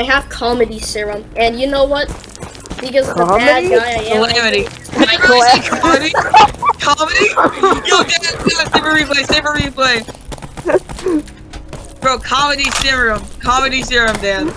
I have comedy serum, and you know what? Because comedy? the bad guy I am. Calamity. comedy? comedy? Yo, get it! save a replay, save a replay. Bro, comedy serum. Comedy serum, Dan.